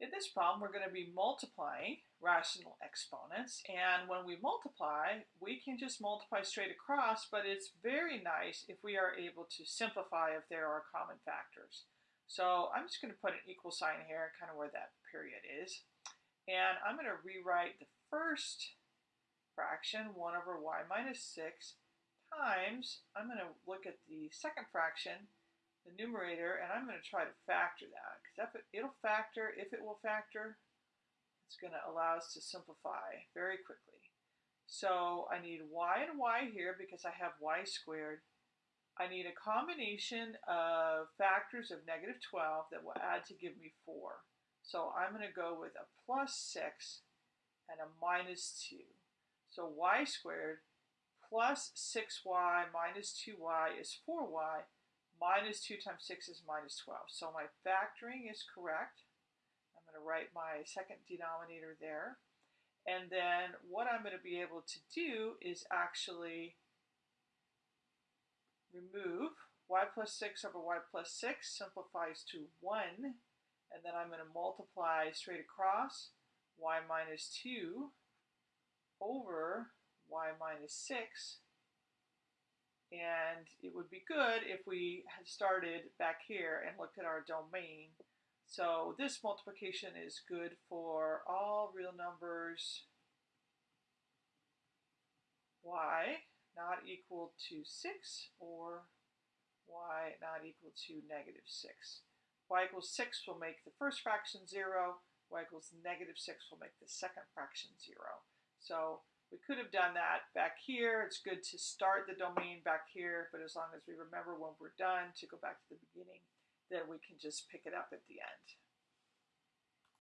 In this problem, we're going to be multiplying rational exponents. And when we multiply, we can just multiply straight across, but it's very nice if we are able to simplify if there are common factors. So I'm just going to put an equal sign here, kind of where that period is. And I'm going to rewrite the first fraction, 1 over y minus 6, times, I'm going to look at the second fraction, the numerator, and I'm going to try to factor that. Because it, it'll factor, if it will factor, it's going to allow us to simplify very quickly. So I need y and y here because I have y squared. I need a combination of factors of negative 12 that will add to give me 4. So I'm going to go with a plus 6 and a minus 2. So y squared plus 6y minus 2y is 4y minus 2 times 6 is minus 12. So my factoring is correct. I'm going to write my second denominator there. And then what I'm going to be able to do is actually remove y plus 6 over y plus 6 simplifies to 1. And then I'm going to multiply straight across y minus 2 over y minus 6 and it would be good if we had started back here and looked at our domain. So this multiplication is good for all real numbers y not equal to 6 or y not equal to negative 6. y equals 6 will make the first fraction 0, y equals negative 6 will make the second fraction 0. So we could have done that back here. It's good to start the domain back here, but as long as we remember when we're done to go back to the beginning, then we can just pick it up at the end.